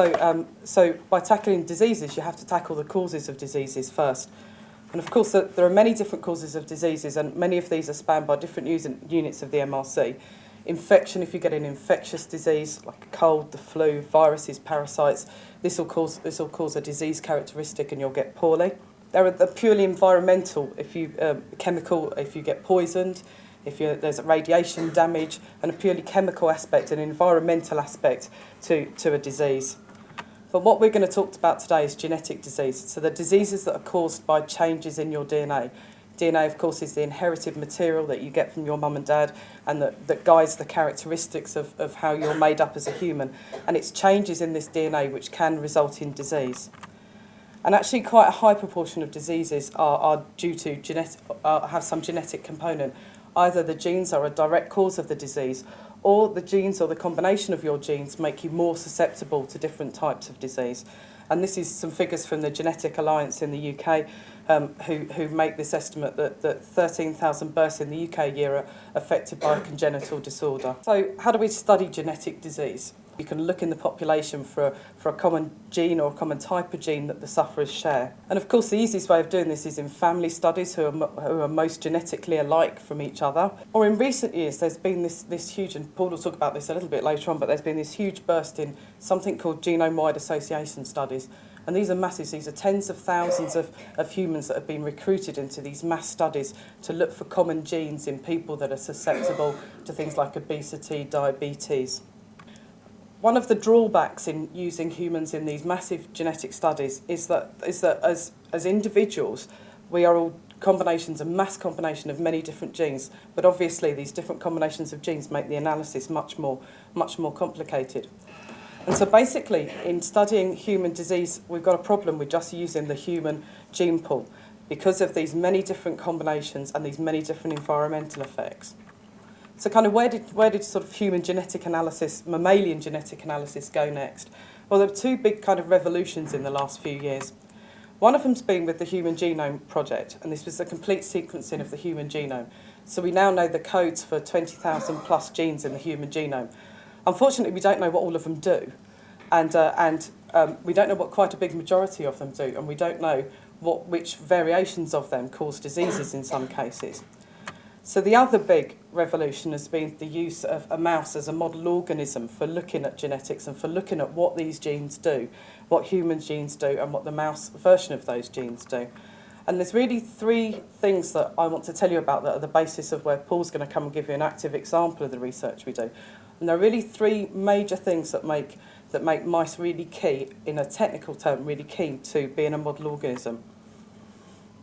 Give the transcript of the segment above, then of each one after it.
So, um, so by tackling diseases, you have to tackle the causes of diseases first. And of course, there are many different causes of diseases, and many of these are spanned by different units of the MRC. Infection, if you get an infectious disease like a cold, the flu, viruses, parasites, this will cause, this will cause a disease characteristic and you'll get poorly. There are the purely environmental, if you, um, chemical, if you get poisoned, if there's a radiation damage, and a purely chemical aspect, an environmental aspect to, to a disease. But what we're going to talk about today is genetic disease. So the diseases that are caused by changes in your DNA. DNA, of course, is the inherited material that you get from your mum and dad and that, that guides the characteristics of, of how you're made up as a human. And it's changes in this DNA which can result in disease. And actually quite a high proportion of diseases are, are due to genetic, uh, have some genetic component. Either the genes are a direct cause of the disease or the genes or the combination of your genes make you more susceptible to different types of disease. And this is some figures from the Genetic Alliance in the UK um, who, who make this estimate that, that 13,000 births in the UK a year are affected by congenital disorder. So how do we study genetic disease? You can look in the population for a, for a common gene or a common type of gene that the sufferers share. And of course, the easiest way of doing this is in family studies who are, who are most genetically alike from each other. Or in recent years, there's been this, this huge, and Paul will talk about this a little bit later on, but there's been this huge burst in something called genome-wide association studies. And these are massive, these are tens of thousands of, of humans that have been recruited into these mass studies to look for common genes in people that are susceptible to things like obesity, diabetes. One of the drawbacks in using humans in these massive genetic studies is that, is that as, as individuals, we are all combinations, a mass combination of many different genes, but obviously these different combinations of genes make the analysis much more, much more complicated. And so basically, in studying human disease, we've got a problem with just using the human gene pool because of these many different combinations and these many different environmental effects. So kind of where did, where did sort of human genetic analysis, mammalian genetic analysis go next? Well, there were two big kind of revolutions in the last few years. One of them's been with the Human Genome Project, and this was the complete sequencing of the human genome. So we now know the codes for 20,000 plus genes in the human genome. Unfortunately, we don't know what all of them do, and, uh, and um, we don't know what quite a big majority of them do, and we don't know what, which variations of them cause diseases in some cases. So the other big revolution has been the use of a mouse as a model organism for looking at genetics and for looking at what these genes do, what human genes do and what the mouse version of those genes do. And there's really three things that I want to tell you about that are the basis of where Paul's going to come and give you an active example of the research we do. And there are really three major things that make, that make mice really key, in a technical term, really key to being a model organism.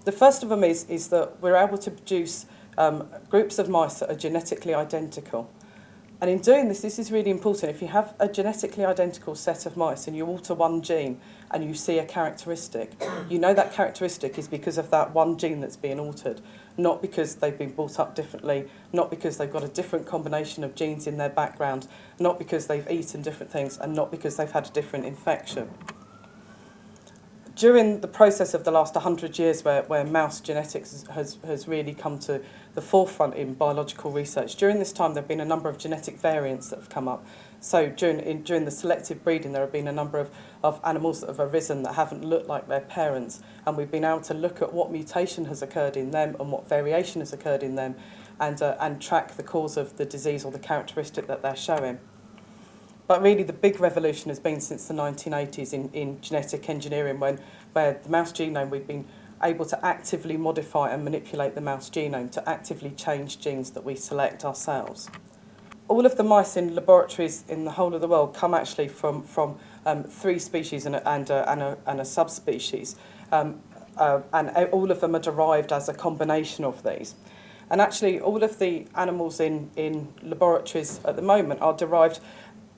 The first of them is, is that we're able to produce um, groups of mice that are genetically identical. And in doing this, this is really important. If you have a genetically identical set of mice and you alter one gene and you see a characteristic, you know that characteristic is because of that one gene that's being altered, not because they've been brought up differently, not because they've got a different combination of genes in their background, not because they've eaten different things, and not because they've had a different infection during the process of the last 100 years where, where mouse genetics has, has really come to the forefront in biological research, during this time there have been a number of genetic variants that have come up. So during, in, during the selective breeding there have been a number of, of animals that have arisen that haven't looked like their parents and we've been able to look at what mutation has occurred in them and what variation has occurred in them and, uh, and track the cause of the disease or the characteristic that they're showing. But really the big revolution has been since the 1980s in, in genetic engineering when where the mouse genome we've been able to actively modify and manipulate the mouse genome to actively change genes that we select ourselves. All of the mice in laboratories in the whole of the world come actually from, from um, three species and a, and a, and a, and a subspecies. Um, uh, and all of them are derived as a combination of these. And actually, all of the animals in, in laboratories at the moment are derived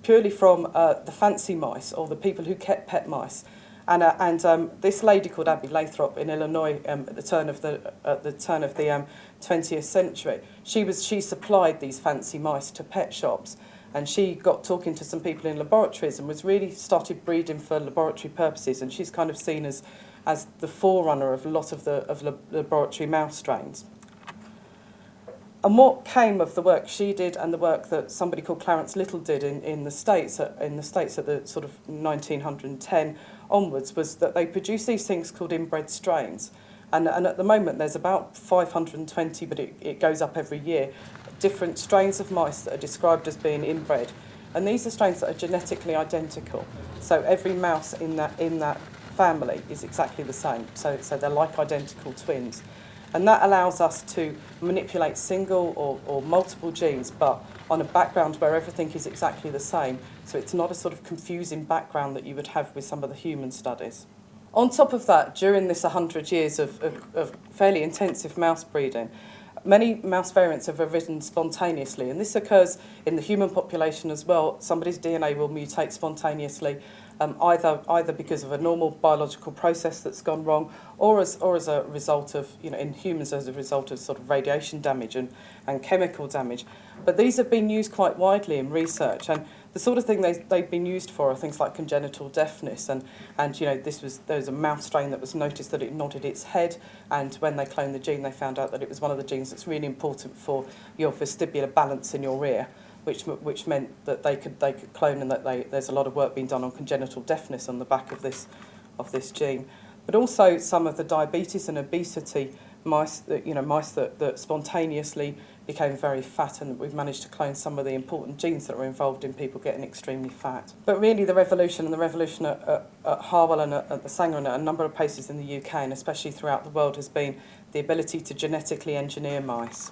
purely from uh, the fancy mice or the people who kept pet mice. And, uh, and um, this lady called Abby Lathrop in Illinois um, at the turn of the, at the, turn of the um, 20th century, she, was, she supplied these fancy mice to pet shops. And she got talking to some people in laboratories and was really started breeding for laboratory purposes. And she's kind of seen as, as the forerunner of a lot of the of laboratory mouse strains. And what came of the work she did and the work that somebody called Clarence Little did in, in the States at, in the States at the sort of 1910 onwards was that they produced these things called inbred strains. And, and at the moment there's about 520, but it, it goes up every year, different strains of mice that are described as being inbred. And these are strains that are genetically identical. So every mouse in that, in that family is exactly the same. So, so they're like identical twins. And that allows us to manipulate single or, or multiple genes, but on a background where everything is exactly the same. So it's not a sort of confusing background that you would have with some of the human studies. On top of that, during this 100 years of, of, of fairly intensive mouse breeding, many mouse variants have arisen spontaneously, and this occurs in the human population as well. Somebody's DNA will mutate spontaneously um, either either because of a normal biological process that's gone wrong or as or as a result of you know in humans as a result of sort of radiation damage and, and chemical damage. But these have been used quite widely in research and the sort of thing they, they've been used for are things like congenital deafness and and you know this was there was a mouse strain that was noticed that it nodded its head and when they cloned the gene they found out that it was one of the genes that's really important for your vestibular balance in your ear which which meant that they could they could clone and that they, there's a lot of work being done on congenital deafness on the back of this of this gene. But also some of the diabetes and obesity mice that you know mice that, that spontaneously became very fat and we've managed to clone some of the important genes that are involved in people getting extremely fat. But really the revolution and the revolution at, at, at Harwell and at, at the Sanger and at a number of places in the UK and especially throughout the world has been the ability to genetically engineer mice.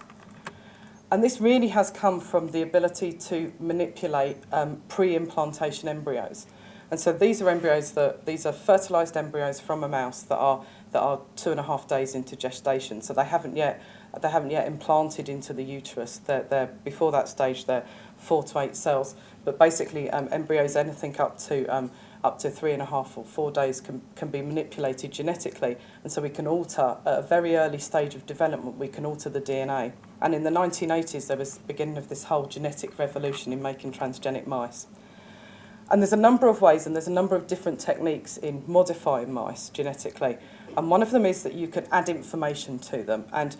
And this really has come from the ability to manipulate um, pre-implantation embryos. And so these are embryos that these are fertilized embryos from a mouse that are that are two and a half days into gestation. So they haven't yet they haven't yet implanted into the uterus. They're, they're before that stage they're four to eight cells. But basically um, embryos anything up to um, up to three and a half or four days can, can be manipulated genetically. And so we can alter, at a very early stage of development, we can alter the DNA. And in the 1980s, there was the beginning of this whole genetic revolution in making transgenic mice. And there's a number of ways and there's a number of different techniques in modifying mice genetically. And one of them is that you can add information to them. And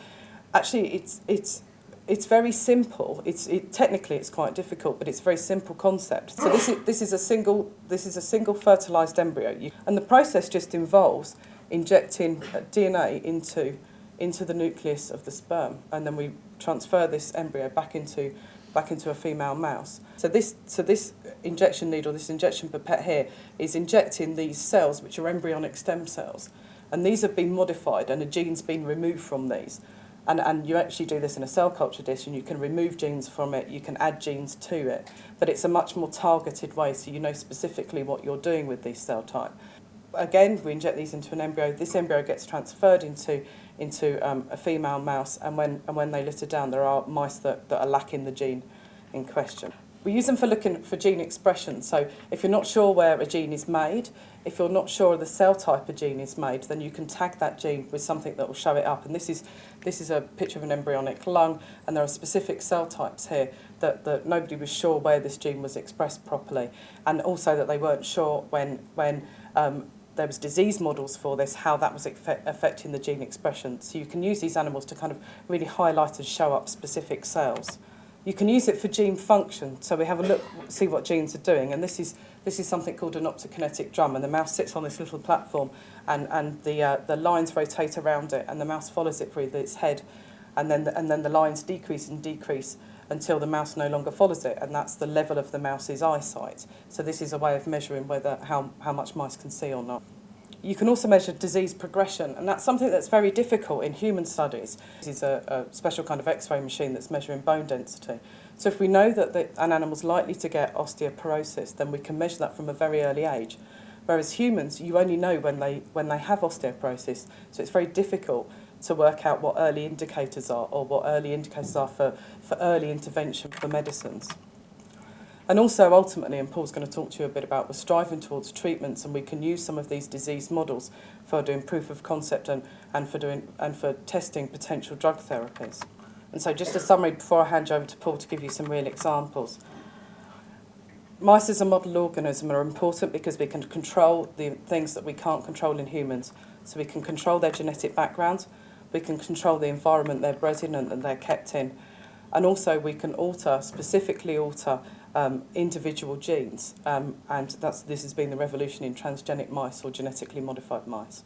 actually, it's, it's it's very simple. It's it, technically it's quite difficult, but it's a very simple concept. So this is this is a single this is a single fertilized embryo, and the process just involves injecting uh, DNA into into the nucleus of the sperm, and then we transfer this embryo back into back into a female mouse. So this so this injection needle, this injection pipette here, is injecting these cells, which are embryonic stem cells, and these have been modified, and a gene's been removed from these. and, and you actually do this in a cell culture dish and you can remove genes from it, you can add genes to it, but it's a much more targeted way so you know specifically what you're doing with these cell type. Again, we inject these into an embryo. This embryo gets transferred into into um, a female mouse and when, and when they litter down there are mice that, that are lacking the gene in question. We use them for looking for gene expression. So if you're not sure where a gene is made, if you're not sure the cell type a gene is made, then you can tag that gene with something that will show it up. And this is, this is a picture of an embryonic lung, and there are specific cell types here that, that nobody was sure where this gene was expressed properly. And also that they weren't sure when, when um, there was disease models for this, how that was affecting the gene expression. So you can use these animals to kind of really highlight and show up specific cells. You can use it for gene function. So we have a look, see what genes are doing. And this is, this is something called an optokinetic drum. And the mouse sits on this little platform and, and the, uh, the lines rotate around it and the mouse follows it through its head. And then, the, and then the lines decrease and decrease until the mouse no longer follows it. And that's the level of the mouse's eyesight. So this is a way of measuring whether how, how much mice can see or not. You can also measure disease progression, and that's something that's very difficult in human studies. This is a, a special kind of X-ray machine that's measuring bone density. So if we know that the, an animal's likely to get osteoporosis, then we can measure that from a very early age. Whereas humans, you only know when they, when they have osteoporosis, so it's very difficult to work out what early indicators are or what early indicators are for, for early intervention for medicines. And also, ultimately, and Paul's going to talk to you a bit about, we're striving towards treatments and we can use some of these disease models for doing proof of concept and, and, for, doing, and for testing potential drug therapies. And so just a summary before I hand you over to Paul to give you some real examples. Mice as a model organism are important because we can control the things that we can't control in humans. So we can control their genetic background, we can control the environment they're bred in and, and they're kept in, And also we can alter, specifically alter um, individual genes, um, and that's, this has been the revolution in transgenic mice or genetically modified mice.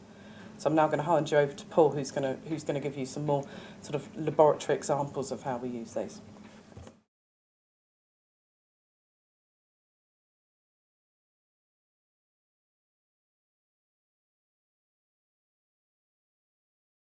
So I'm now going to hand you over to Paul, who's going to, who's going to give you some more sort of laboratory examples of how we use these.